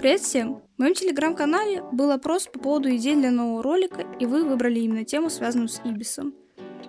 Привет всем! В моем телеграм-канале был опрос по поводу идей для нового ролика, и вы выбрали именно тему, связанную с Ибисом.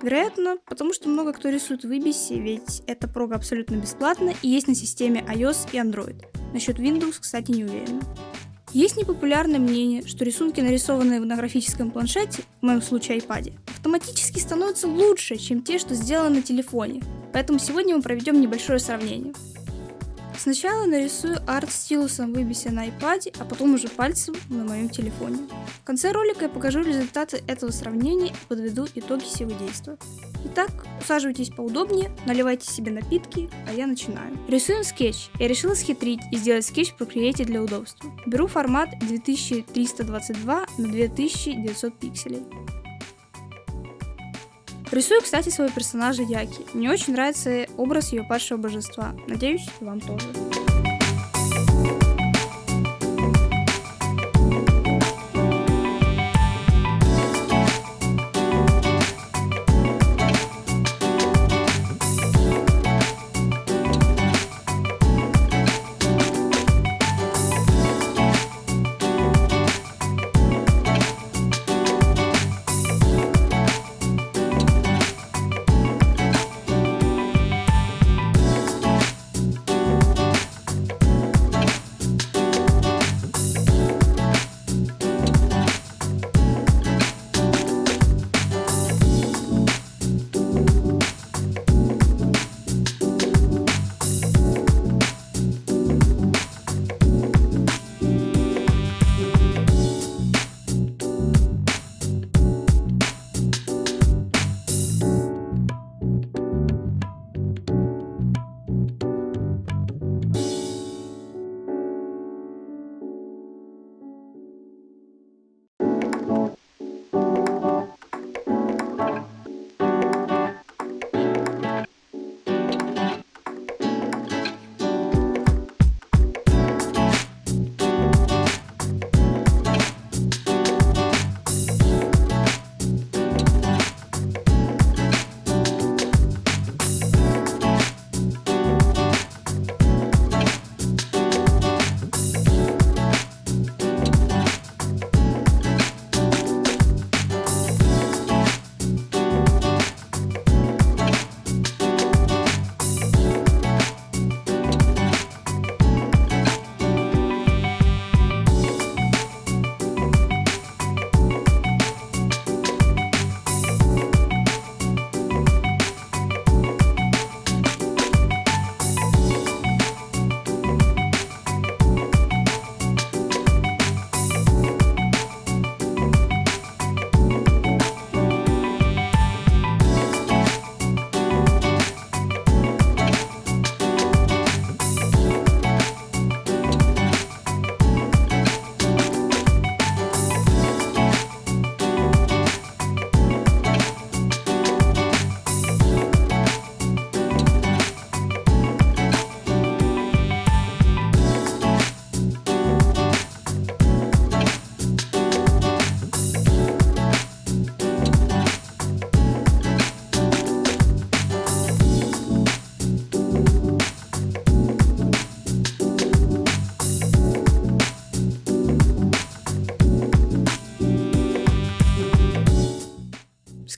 Вероятно, потому что много кто рисует в Ибисе, ведь эта прога абсолютно бесплатна и есть на системе iOS и Android. Насчет Windows, кстати, не уверена. Есть непопулярное мнение, что рисунки, нарисованные на графическом планшете, в моем случае iPad, автоматически становятся лучше, чем те, что сделаны на телефоне. Поэтому сегодня мы проведем небольшое сравнение. Сначала нарисую арт стилусом в на iPad, а потом уже пальцем на моем телефоне. В конце ролика я покажу результаты этого сравнения и подведу итоги всего действия. Итак, усаживайтесь поудобнее, наливайте себе напитки, а я начинаю. Рисуем скетч. Я решила схитрить и сделать скетч в Procreate для удобства. Беру формат 2322 на 2900 пикселей. Рисую, кстати, своего персонажа Яки. Мне очень нравится образ ее падшего божества. Надеюсь, вам тоже.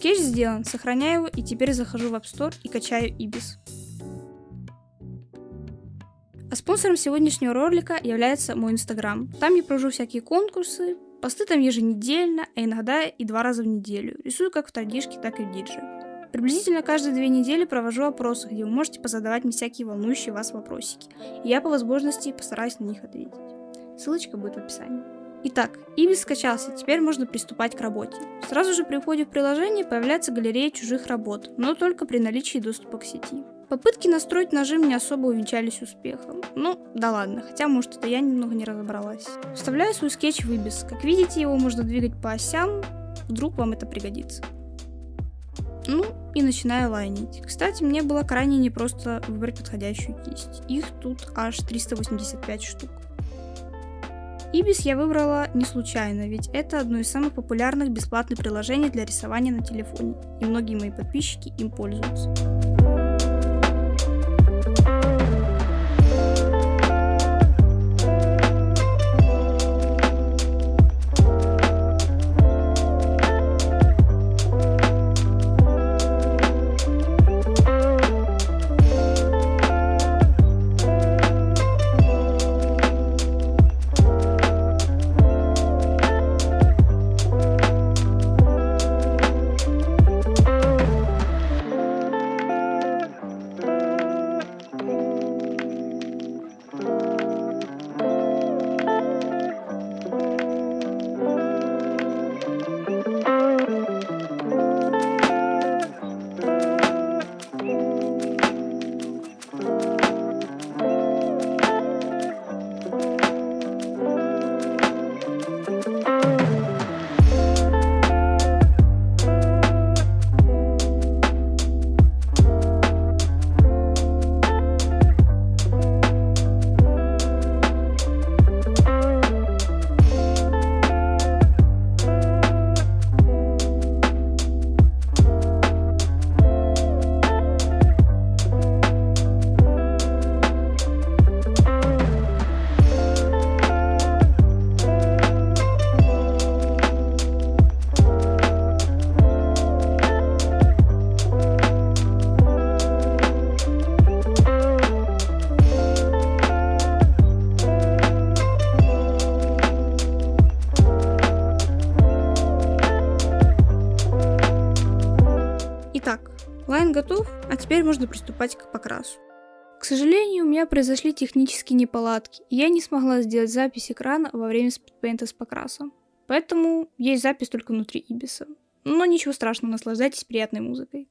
Скетч сделан, сохраняю его и теперь захожу в App Store и качаю Ibis. А спонсором сегодняшнего ролика является мой инстаграм. Там я провожу всякие конкурсы, посты там еженедельно, а иногда и два раза в неделю. Рисую как в традишке, так и в дидже. Приблизительно каждые две недели провожу опросы, где вы можете позадавать мне всякие волнующие вас вопросики. И я по возможности постараюсь на них ответить. Ссылочка будет в описании. Итак, Ibis скачался, теперь можно приступать к работе. Сразу же при входе в приложение появляется галерея чужих работ, но только при наличии доступа к сети. Попытки настроить нажим не особо увенчались успехом. Ну, да ладно, хотя может это я немного не разобралась. Вставляю свой скетч в Ibis. Как видите, его можно двигать по осям, вдруг вам это пригодится. Ну, и начинаю лайнить. Кстати, мне было крайне непросто выбрать подходящую кисть. Их тут аж 385 штук. Ibis я выбрала не случайно, ведь это одно из самых популярных бесплатных приложений для рисования на телефоне, и многие мои подписчики им пользуются. Готов, а теперь можно приступать к покрасу. К сожалению, у меня произошли технические неполадки, и я не смогла сделать запись экрана во время спидпейнта с покрасом. Поэтому есть запись только внутри Ибиса. Но ничего страшного, наслаждайтесь приятной музыкой.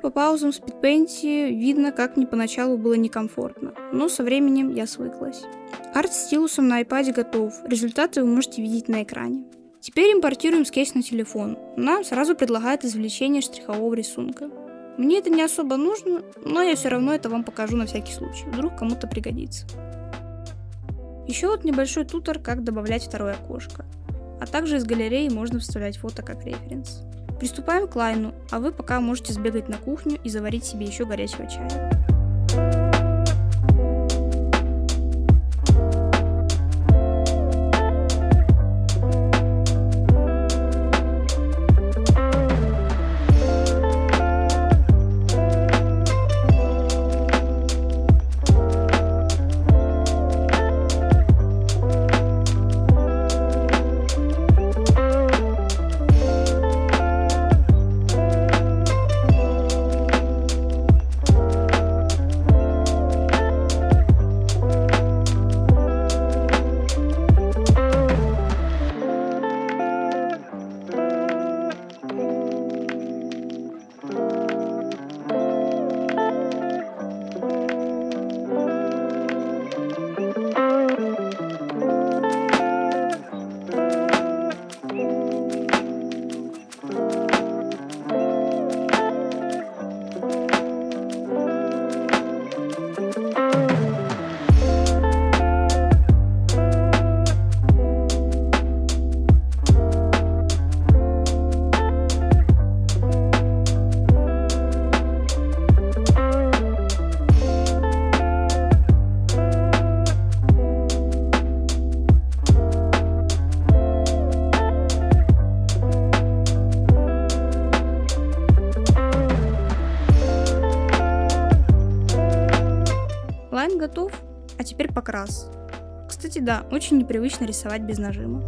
По паузам в спидпейнте видно, как мне поначалу было некомфортно, но со временем я свыклась. Арт стилусом на iPad готов, результаты вы можете видеть на экране. Теперь импортируем скетч на телефон. Нам сразу предлагает извлечение штрихового рисунка. Мне это не особо нужно, но я все равно это вам покажу на всякий случай, вдруг кому-то пригодится. Еще вот небольшой тутор, как добавлять второе окошко. А также из галереи можно вставлять фото как референс. Приступаем к лайну, а вы пока можете сбегать на кухню и заварить себе еще горячего чая. Лайн готов, а теперь покрас. Кстати, да, очень непривычно рисовать без нажима.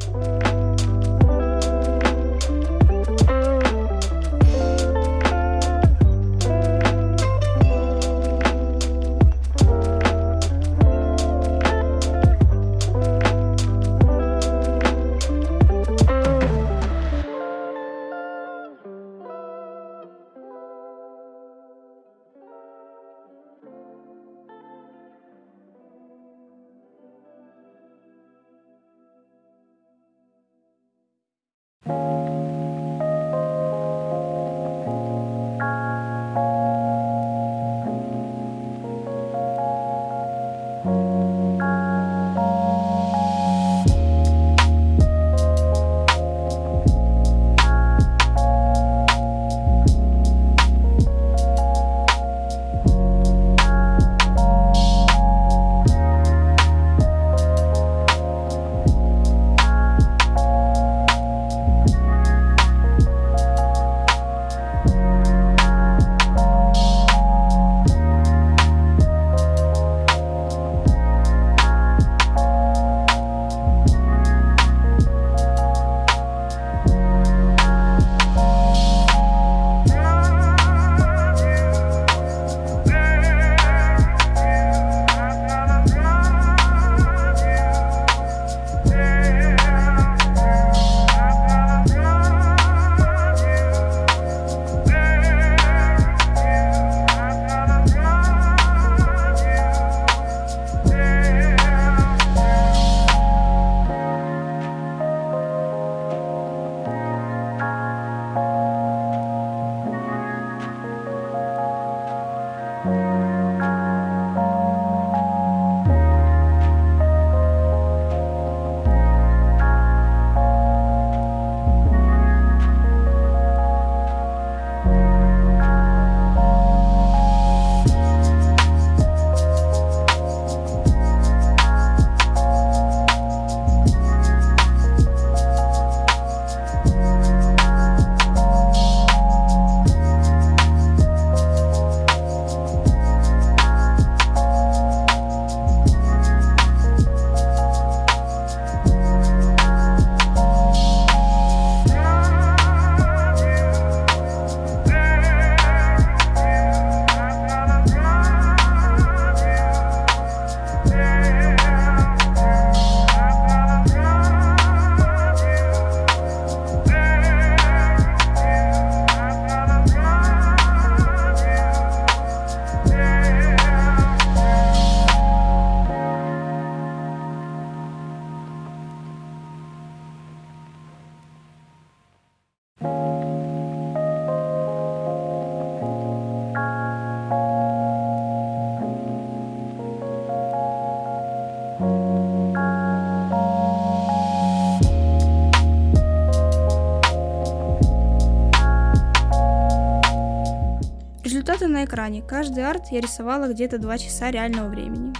На экране. Каждый арт я рисовала где-то 2 часа реального времени.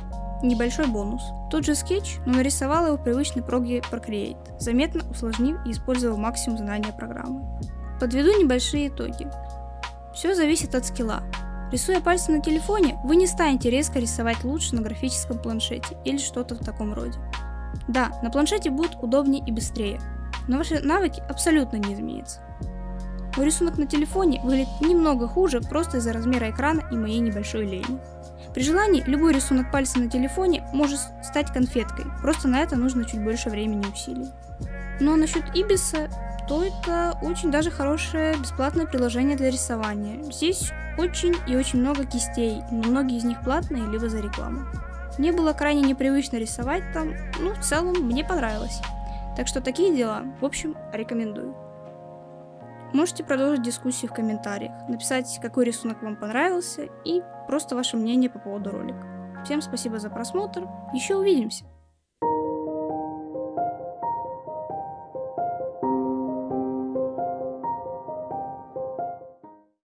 Небольшой бонус. Тот же скетч, но нарисовала его в привычной проге Procreate, заметно усложнив и использовав максимум знания программы. Подведу небольшие итоги. Все зависит от скилла. Рисуя пальцем на телефоне, вы не станете резко рисовать лучше на графическом планшете или что-то в таком роде. Да, на планшете будет удобнее и быстрее, но ваши навыки абсолютно не изменятся. Мой рисунок на телефоне выглядит немного хуже просто из-за размера экрана и моей небольшой лени. При желании, любой рисунок пальца на телефоне может стать конфеткой, просто на это нужно чуть больше времени и усилий. Ну а насчет Ибиса, то это очень даже хорошее бесплатное приложение для рисования. Здесь очень и очень много кистей, но многие из них платные либо за рекламу. Мне было крайне непривычно рисовать там, ну в целом мне понравилось. Так что такие дела, в общем, рекомендую. Можете продолжить дискуссию в комментариях, написать, какой рисунок вам понравился и просто ваше мнение по поводу ролика. Всем спасибо за просмотр, еще увидимся!